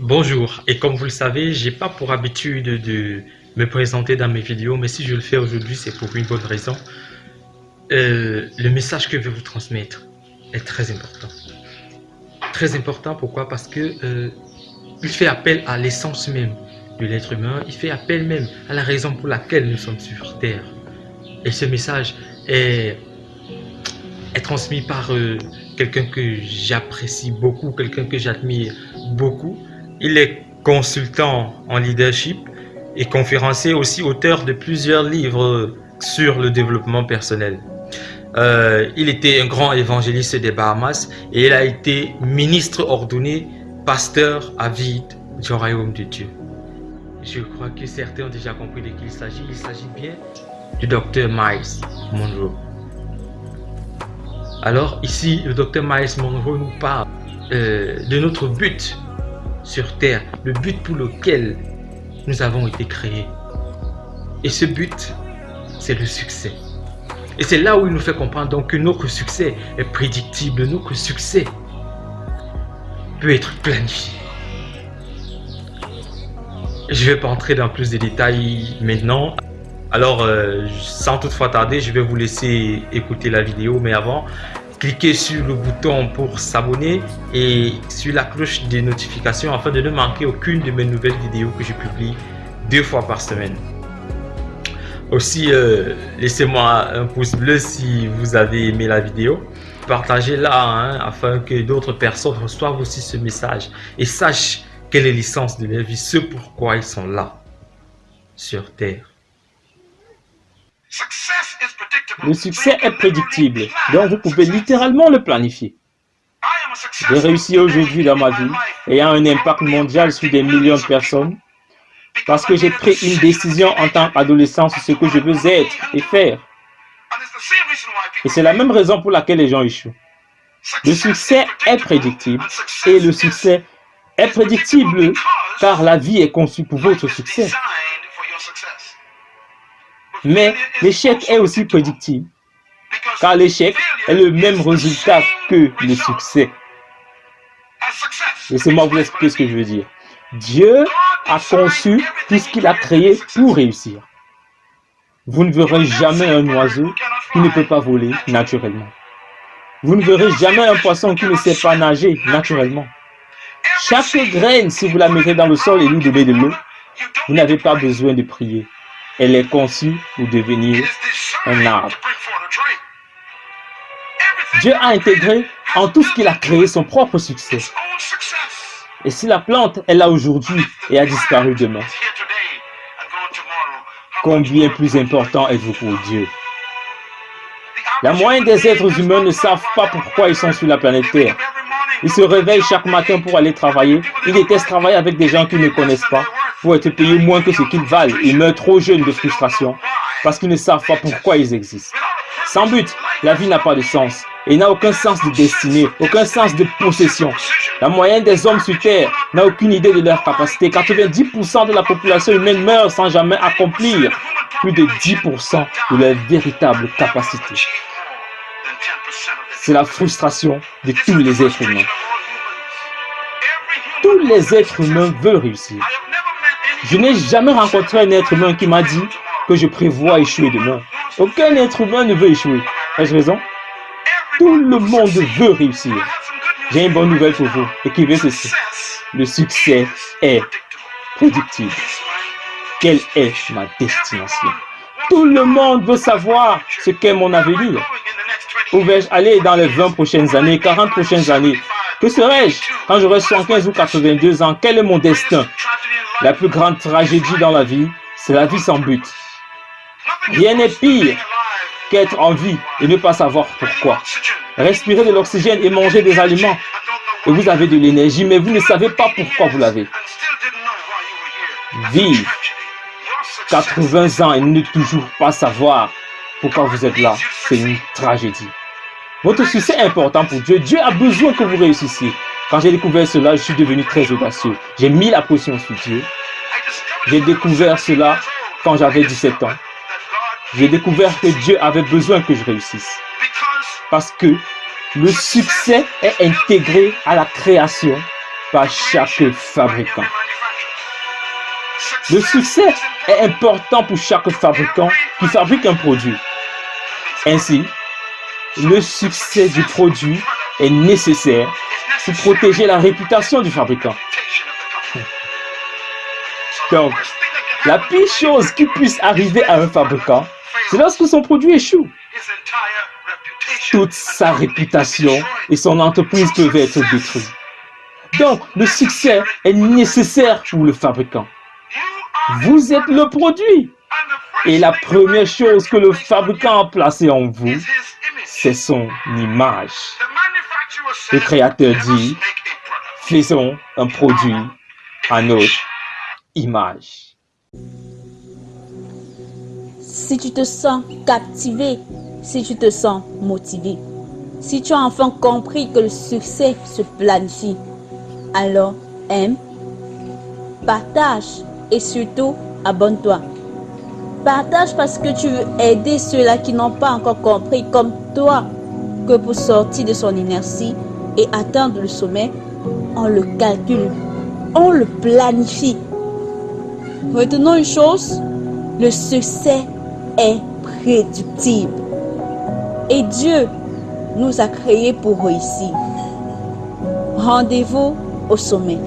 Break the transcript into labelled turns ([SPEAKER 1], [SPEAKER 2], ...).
[SPEAKER 1] Bonjour, et comme vous le savez, j'ai pas pour habitude de me présenter dans mes vidéos, mais si je le fais aujourd'hui, c'est pour une bonne raison. Euh, le message que je vais vous transmettre est très important. Très important, pourquoi? Parce que euh, il fait appel à l'essence même de l'être humain, il fait appel même à la raison pour laquelle nous sommes sur Terre. Et ce message est, transmis par euh, quelqu'un que j'apprécie beaucoup, quelqu'un que j'admire beaucoup. Il est consultant en leadership et conférencier aussi auteur de plusieurs livres sur le développement personnel. Euh, il était un grand évangéliste des Bahamas et il a été ministre ordonné, pasteur à vide du royaume de Dieu. Je crois que certains ont déjà compris de qui il s'agit. Il s'agit bien du docteur Miles Monroe. Alors ici, le docteur Miles Monroe nous parle euh, de notre but sur Terre, le but pour lequel nous avons été créés. Et ce but, c'est le succès. Et c'est là où il nous fait comprendre donc que notre succès est prédictible, notre succès peut être planifié. Je ne vais pas entrer dans plus de détails maintenant. Alors, euh, sans toutefois tarder, je vais vous laisser écouter la vidéo. Mais avant, cliquez sur le bouton pour s'abonner et sur la cloche des notifications afin de ne manquer aucune de mes nouvelles vidéos que je publie deux fois par semaine. Aussi, euh, laissez-moi un pouce bleu si vous avez aimé la vidéo. Partagez-la hein, afin que d'autres personnes reçoivent aussi ce message et sachent quelle est l'essence de leur vie, ce pourquoi ils sont là, sur Terre.
[SPEAKER 2] Le succès est prédictible, donc vous pouvez littéralement le planifier. J'ai réussi aujourd'hui dans ma vie, ayant un impact mondial sur des millions de personnes, parce que j'ai pris une décision en tant qu'adolescent sur ce que je veux être et faire. Et c'est la même raison pour laquelle les gens échouent. Le succès est prédictible et le succès est prédictible car la vie est conçue pour votre succès. Mais l'échec est aussi prédictible car l'échec est le même résultat que le succès. Laissez-moi vous expliquer ce que je veux dire. Dieu a conçu tout ce qu'il a créé pour réussir. Vous ne verrez jamais un oiseau qui ne peut pas voler naturellement. Vous ne verrez jamais un poisson qui ne sait pas nager naturellement. Chaque graine, si vous la mettez dans le sol et lui donnez de l'eau, vous n'avez pas besoin de prier. Elle est conçue pour devenir un arbre. Dieu a intégré en tout ce qu'il a créé son propre succès. Et si la plante est là aujourd'hui et a disparu demain, combien plus important êtes-vous pour Dieu? La moyenne des êtres humains ne savent pas pourquoi ils sont sur la planète Terre. Ils se réveillent chaque matin pour aller travailler. Ils détestent travailler avec des gens qu'ils ne connaissent pas pour être payés moins que ce qu'ils valent. Ils meurent trop jeunes de frustration parce qu'ils ne savent pas pourquoi ils existent. Sans but, la vie n'a pas de sens et n'a aucun sens de destinée, aucun sens de possession. La moyenne des hommes sur Terre n'a aucune idée de leur capacité. 90% de la population humaine meurt sans jamais accomplir plus de 10% de leur véritable capacité. C'est la frustration de tous les êtres humains. Tous les êtres humains veulent réussir. Je n'ai jamais rencontré un être humain qui m'a dit que je prévois échouer demain. Aucun être humain ne veut échouer. Ai-je raison? Tout le monde veut réussir. J'ai une bonne nouvelle pour vous. Écrivez ceci. Le succès est prédictible. Quelle est ma destination? Tout le monde veut savoir ce qu'est mon avenir. Où vais-je aller dans les 20 prochaines années, 40 prochaines années Que serai-je quand j'aurai 115 ou 82 ans? Quel est mon destin? La plus grande tragédie dans la vie, c'est la vie sans but. Rien n'est pire qu'être en vie et ne pas savoir pourquoi. Respirer de l'oxygène et manger des aliments. Et vous avez de l'énergie, mais vous ne savez pas pourquoi vous l'avez. Vivre 80 ans et ne toujours pas savoir pourquoi vous êtes là, c'est une tragédie. Votre succès est important pour Dieu. Dieu a besoin que vous réussissiez. Quand j'ai découvert cela, je suis devenu très audacieux. J'ai mis la pression sur Dieu. J'ai découvert cela quand j'avais 17 ans, j'ai découvert que Dieu avait besoin que je réussisse. Parce que le succès est intégré à la création par chaque fabricant. Le succès est important pour chaque fabricant qui fabrique un produit. Ainsi, le succès du produit est nécessaire pour protéger la réputation du fabricant. Donc, la pire chose qui puisse arriver à un fabricant, c'est lorsque son produit échoue. Toute sa réputation et son entreprise peuvent être détruites. Donc, le succès est nécessaire pour le fabricant. Vous êtes le produit. Et la première chose que le fabricant a placée en vous, c'est son image. Le créateur dit, faisons un produit à notre image.
[SPEAKER 3] Si tu te sens captivé, si tu te sens motivé, si tu as enfin compris que le succès se planifie, alors aime, partage et surtout abonne-toi. Partage parce que tu veux aider ceux-là qui n'ont pas encore compris comme toi que pour sortir de son inertie et atteindre le sommet, on le calcule, on le planifie. Retenons une chose, le succès est prédictible. Et Dieu nous a créés pour réussir. Rendez-vous au sommet.